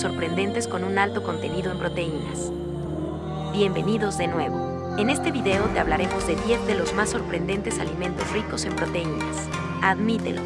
sorprendentes con un alto contenido en proteínas. Bienvenidos de nuevo. En este video te hablaremos de 10 de los más sorprendentes alimentos ricos en proteínas. Admítelo.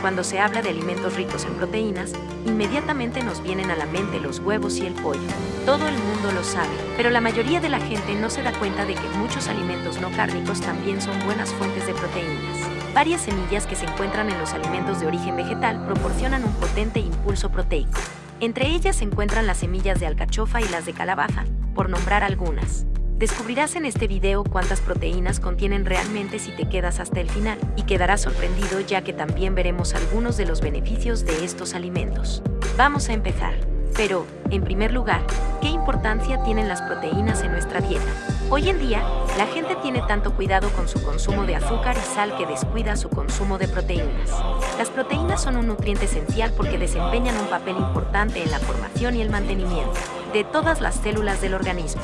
Cuando se habla de alimentos ricos en proteínas, inmediatamente nos vienen a la mente los huevos y el pollo. Todo el mundo lo sabe, pero la mayoría de la gente no se da cuenta de que muchos alimentos no cárnicos también son buenas fuentes de proteínas. Varias semillas que se encuentran en los alimentos de origen vegetal proporcionan un potente impulso proteico. Entre ellas se encuentran las semillas de alcachofa y las de calabaza, por nombrar algunas. Descubrirás en este video cuántas proteínas contienen realmente si te quedas hasta el final y quedarás sorprendido ya que también veremos algunos de los beneficios de estos alimentos. Vamos a empezar. Pero, en primer lugar, ¿qué importancia tienen las proteínas en nuestra dieta? Hoy en día, la gente tiene tanto cuidado con su consumo de azúcar y sal que descuida su consumo de proteínas. Las proteínas son un nutriente esencial porque desempeñan un papel importante en la formación y el mantenimiento de todas las células del organismo.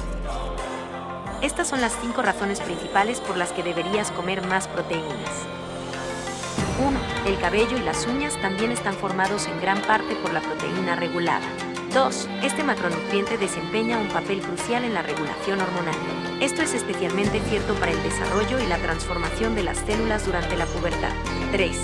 Estas son las cinco razones principales por las que deberías comer más proteínas. 1. El cabello y las uñas también están formados en gran parte por la proteína regulada. 2. Este macronutriente desempeña un papel crucial en la regulación hormonal. Esto es especialmente cierto para el desarrollo y la transformación de las células durante la pubertad. 3.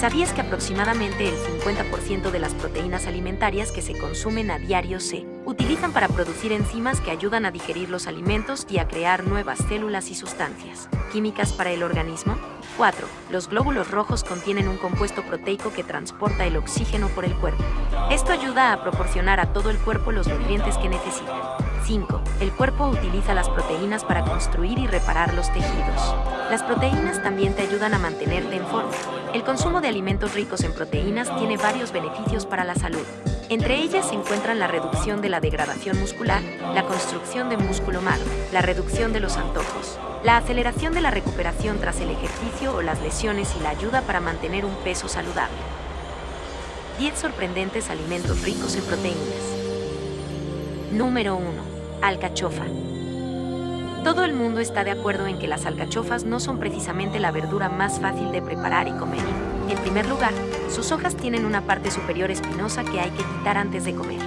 ¿Sabías que aproximadamente el 50% de las proteínas alimentarias que se consumen a diario se utilizan para producir enzimas que ayudan a digerir los alimentos y a crear nuevas células y sustancias químicas para el organismo? 4. Los glóbulos rojos contienen un compuesto proteico que transporta el oxígeno por el cuerpo. Esto ayuda a proporcionar a todo el cuerpo los nutrientes que necesita. 5. El cuerpo utiliza las proteínas para construir y reparar los tejidos. Las proteínas también te ayudan a mantenerte en forma. El consumo de alimentos ricos en proteínas tiene varios beneficios para la salud. Entre ellas se encuentran la reducción de la degradación muscular, la construcción de músculo magro, la reducción de los antojos, la aceleración de la recuperación tras el ejercicio o las lesiones y la ayuda para mantener un peso saludable. 10 sorprendentes alimentos ricos en proteínas. Número 1 Alcachofa. Todo el mundo está de acuerdo en que las alcachofas no son precisamente la verdura más fácil de preparar y comer. En primer lugar, sus hojas tienen una parte superior espinosa que hay que quitar antes de comer.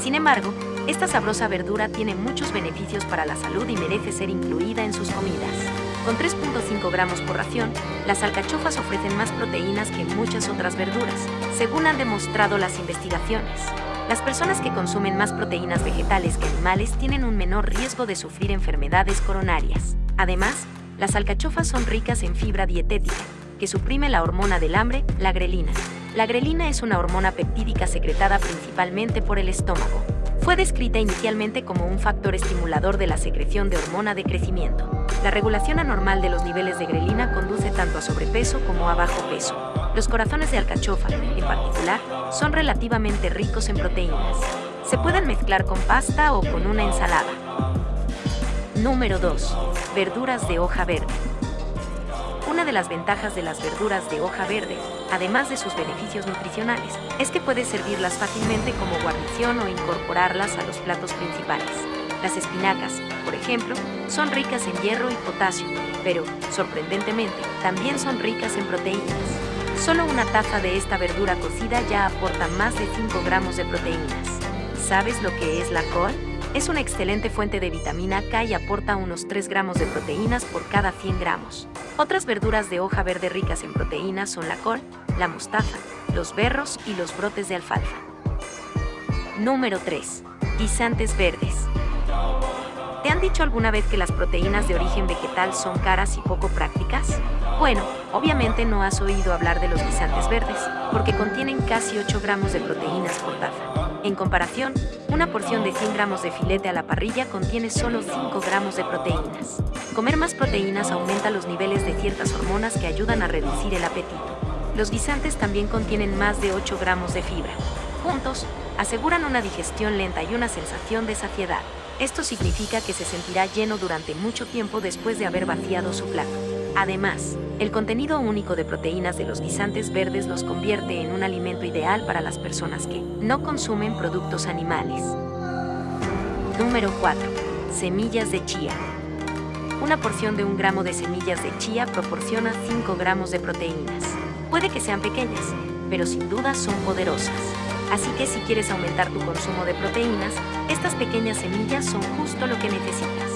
Sin embargo, esta sabrosa verdura tiene muchos beneficios para la salud y merece ser incluida en sus comidas. Con 3.5 gramos por ración, las alcachofas ofrecen más proteínas que muchas otras verduras, según han demostrado las investigaciones. Las personas que consumen más proteínas vegetales que animales tienen un menor riesgo de sufrir enfermedades coronarias. Además, las alcachofas son ricas en fibra dietética, que suprime la hormona del hambre, la grelina. La grelina es una hormona peptídica secretada principalmente por el estómago. Fue descrita inicialmente como un factor estimulador de la secreción de hormona de crecimiento. La regulación anormal de los niveles de grelina conduce tanto a sobrepeso como a bajo peso. Los corazones de alcachofa, en particular, son relativamente ricos en proteínas. Se pueden mezclar con pasta o con una ensalada. Número 2. Verduras de hoja verde. Una de las ventajas de las verduras de hoja verde, además de sus beneficios nutricionales, es que puedes servirlas fácilmente como guarnición o incorporarlas a los platos principales. Las espinacas, por ejemplo, son ricas en hierro y potasio, pero, sorprendentemente, también son ricas en proteínas. Solo una taza de esta verdura cocida ya aporta más de 5 gramos de proteínas. ¿Sabes lo que es la col? Es una excelente fuente de vitamina K y aporta unos 3 gramos de proteínas por cada 100 gramos. Otras verduras de hoja verde ricas en proteínas son la col, la mostaza, los berros y los brotes de alfalfa. Número 3. Guisantes verdes. ¿Te han dicho alguna vez que las proteínas de origen vegetal son caras y poco prácticas? Bueno, obviamente no has oído hablar de los guisantes verdes, porque contienen casi 8 gramos de proteínas por taza. En comparación, una porción de 100 gramos de filete a la parrilla contiene solo 5 gramos de proteínas. Comer más proteínas aumenta los niveles de ciertas hormonas que ayudan a reducir el apetito. Los guisantes también contienen más de 8 gramos de fibra. Juntos, aseguran una digestión lenta y una sensación de saciedad. Esto significa que se sentirá lleno durante mucho tiempo después de haber vaciado su plato. Además, el contenido único de proteínas de los guisantes verdes los convierte en un alimento ideal para las personas que no consumen productos animales. Número 4. Semillas de chía. Una porción de un gramo de semillas de chía proporciona 5 gramos de proteínas. Puede que sean pequeñas, pero sin duda son poderosas. Así que si quieres aumentar tu consumo de proteínas, estas pequeñas semillas son justo lo que necesitas.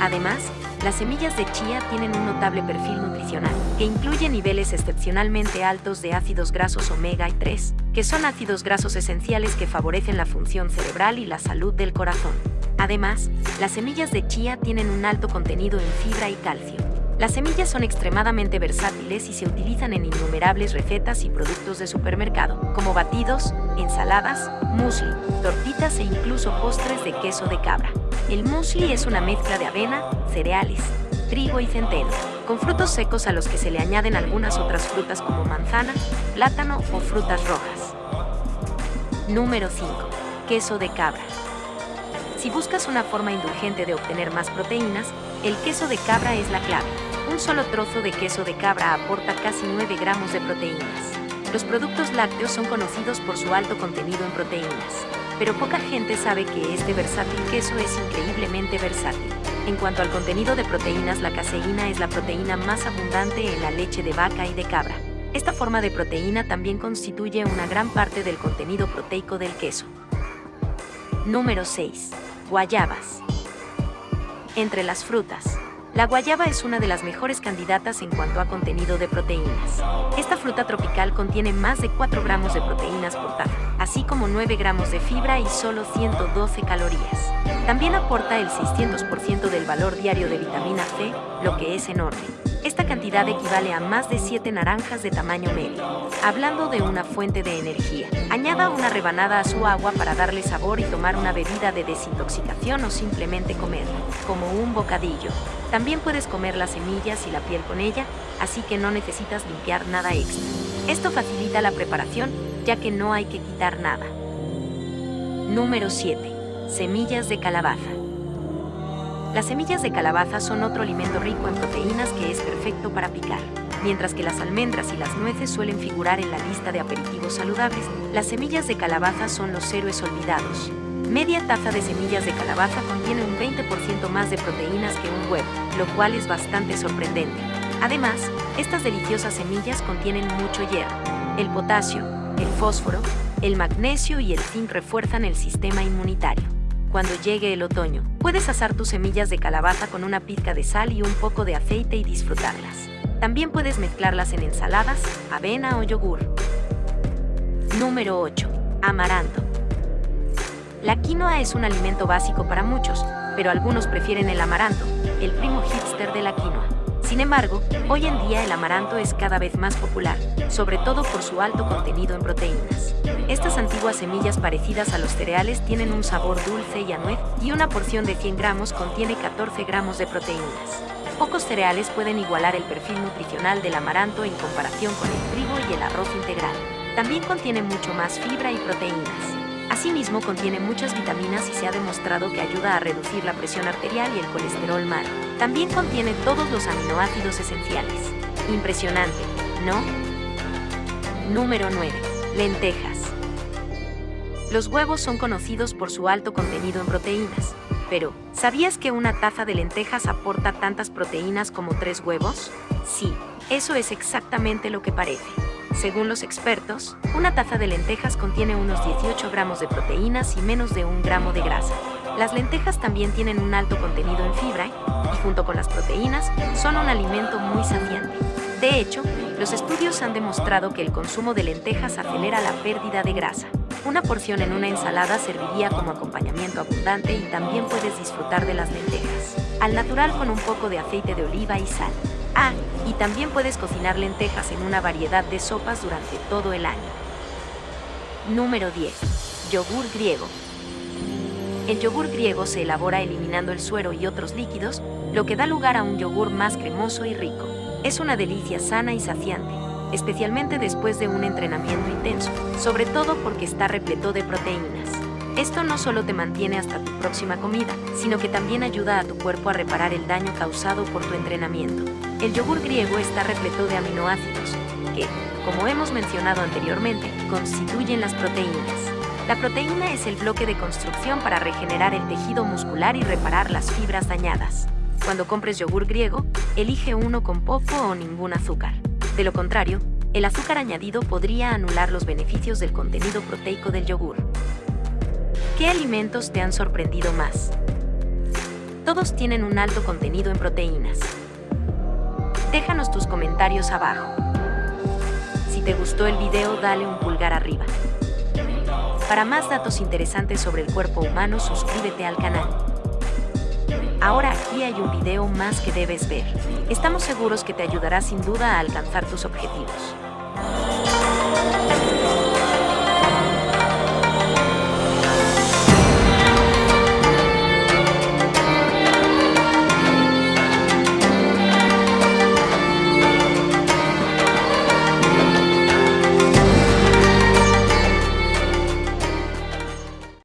Además, las semillas de chía tienen un notable perfil nutricional, que incluye niveles excepcionalmente altos de ácidos grasos omega y 3, que son ácidos grasos esenciales que favorecen la función cerebral y la salud del corazón. Además, las semillas de chía tienen un alto contenido en fibra y calcio. Las semillas son extremadamente versátiles y se utilizan en innumerables recetas y productos de supermercado, como batidos, ensaladas, muesli, tortitas e incluso postres de queso de cabra. El muesli es una mezcla de avena, cereales, trigo y centeno, con frutos secos a los que se le añaden algunas otras frutas como manzana, plátano o frutas rojas. Número 5. Queso de cabra. Si buscas una forma indulgente de obtener más proteínas, el queso de cabra es la clave. Un solo trozo de queso de cabra aporta casi 9 gramos de proteínas. Los productos lácteos son conocidos por su alto contenido en proteínas, pero poca gente sabe que este versátil queso es increíblemente versátil. En cuanto al contenido de proteínas, la caseína es la proteína más abundante en la leche de vaca y de cabra. Esta forma de proteína también constituye una gran parte del contenido proteico del queso. Número 6. Guayabas. Entre las frutas, la guayaba es una de las mejores candidatas en cuanto a contenido de proteínas. Esta fruta tropical contiene más de 4 gramos de proteínas por taza, así como 9 gramos de fibra y solo 112 calorías. También aporta el 600% del valor diario de vitamina C, lo que es enorme. Esta cantidad equivale a más de 7 naranjas de tamaño medio. Hablando de una fuente de energía, añada una rebanada a su agua para darle sabor y tomar una bebida de desintoxicación o simplemente comerla, como un bocadillo. También puedes comer las semillas y la piel con ella, así que no necesitas limpiar nada extra. Esto facilita la preparación, ya que no hay que quitar nada. Número 7. Semillas de calabaza. Las semillas de calabaza son otro alimento rico en proteínas que es perfecto para picar. Mientras que las almendras y las nueces suelen figurar en la lista de aperitivos saludables, las semillas de calabaza son los héroes olvidados. Media taza de semillas de calabaza contiene un 20% más de proteínas que un huevo, lo cual es bastante sorprendente. Además, estas deliciosas semillas contienen mucho hierro. El potasio, el fósforo, el magnesio y el zinc refuerzan el sistema inmunitario cuando llegue el otoño. Puedes asar tus semillas de calabaza con una pizca de sal y un poco de aceite y disfrutarlas. También puedes mezclarlas en ensaladas, avena o yogur. Número 8. Amaranto. La quinoa es un alimento básico para muchos, pero algunos prefieren el amaranto, el primo hipster de la quinoa. Sin embargo, hoy en día el amaranto es cada vez más popular, sobre todo por su alto contenido en proteínas. Estas antiguas semillas parecidas a los cereales tienen un sabor dulce y anuez y una porción de 100 gramos contiene 14 gramos de proteínas. Pocos cereales pueden igualar el perfil nutricional del amaranto en comparación con el trigo y el arroz integral. También contiene mucho más fibra y proteínas. Asimismo, contiene muchas vitaminas y se ha demostrado que ayuda a reducir la presión arterial y el colesterol malo. También contiene todos los aminoácidos esenciales. Impresionante, ¿no? Número 9. Lentejas. Los huevos son conocidos por su alto contenido en proteínas, pero ¿sabías que una taza de lentejas aporta tantas proteínas como tres huevos? Sí, eso es exactamente lo que parece. Según los expertos, una taza de lentejas contiene unos 18 gramos de proteínas y menos de un gramo de grasa. Las lentejas también tienen un alto contenido en fibra y junto con las proteínas son un alimento muy saciante. De hecho, los estudios han demostrado que el consumo de lentejas acelera la pérdida de grasa. Una porción en una ensalada serviría como acompañamiento abundante y también puedes disfrutar de las lentejas. Al natural con un poco de aceite de oliva y sal. Ah, y también puedes cocinar lentejas en una variedad de sopas durante todo el año. Número 10. Yogur griego. El yogur griego se elabora eliminando el suero y otros líquidos, lo que da lugar a un yogur más cremoso y rico. Es una delicia sana y saciante, especialmente después de un entrenamiento intenso, sobre todo porque está repleto de proteínas. Esto no solo te mantiene hasta tu próxima comida, sino que también ayuda a tu cuerpo a reparar el daño causado por tu entrenamiento. El yogur griego está repleto de aminoácidos, que, como hemos mencionado anteriormente, constituyen las proteínas. La proteína es el bloque de construcción para regenerar el tejido muscular y reparar las fibras dañadas. Cuando compres yogur griego, elige uno con poco o ningún azúcar. De lo contrario, el azúcar añadido podría anular los beneficios del contenido proteico del yogur. ¿Qué alimentos te han sorprendido más? Todos tienen un alto contenido en proteínas. Déjanos tus comentarios abajo. Si te gustó el video, dale un pulgar arriba. Para más datos interesantes sobre el cuerpo humano, suscríbete al canal. Ahora aquí hay un video más que debes ver. Estamos seguros que te ayudará sin duda a alcanzar tus objetivos.